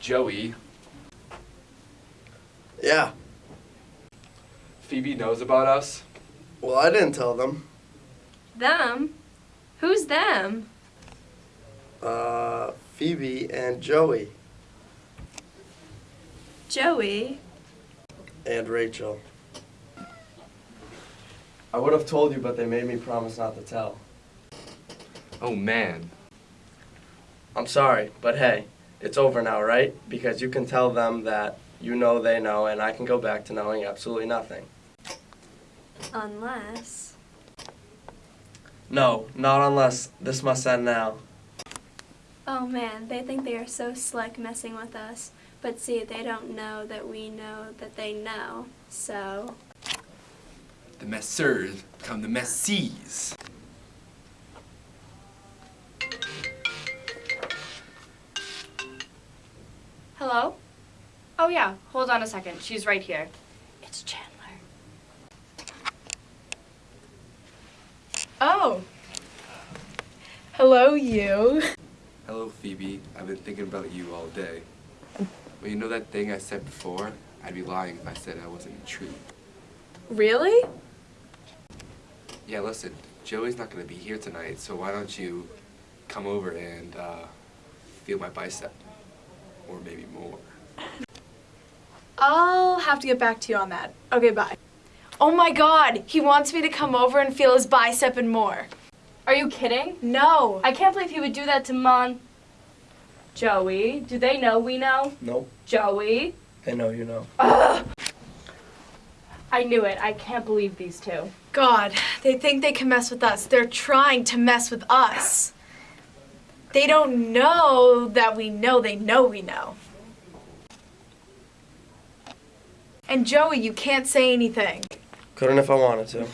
Joey, Yeah. Phoebe knows about us. Well, I didn't tell them. Them? Who's them? Uh, Phoebe and Joey Joey. and Rachel. I would have told you, but they made me promise not to tell. Oh man. I'm sorry, but hey, it's over now, right? Because you can tell them that you know they know, and I can go back to knowing absolutely nothing. Unless. No, not unless this must end now. Oh man, they think they are so slick messing with us. But see, they don't know that we know that they know. So. The messers become the messies. Hello? Oh yeah, hold on a second. She's right here. It's Chandler. Oh. Hello, you. Hello, Phoebe. I've been thinking about you all day. Well, you know that thing I said before? I'd be lying if I said I wasn't intrigued. Really? Yeah, listen, Joey's not gonna be here tonight, so why don't you come over and uh, feel my bicep? Or maybe more. I'll have to get back to you on that. Okay, bye. Oh my god, he wants me to come over and feel his bicep and more. Are you kidding? No. I can't believe he would do that to Mon. Joey, do they know we know? Nope, Joey? they know you know. I knew it. I can't believe these two. God, they think they can mess with us. They're trying to mess with us. They don't know that we know they know we know. And Joey, you can't say anything. Couldn't if I wanted to.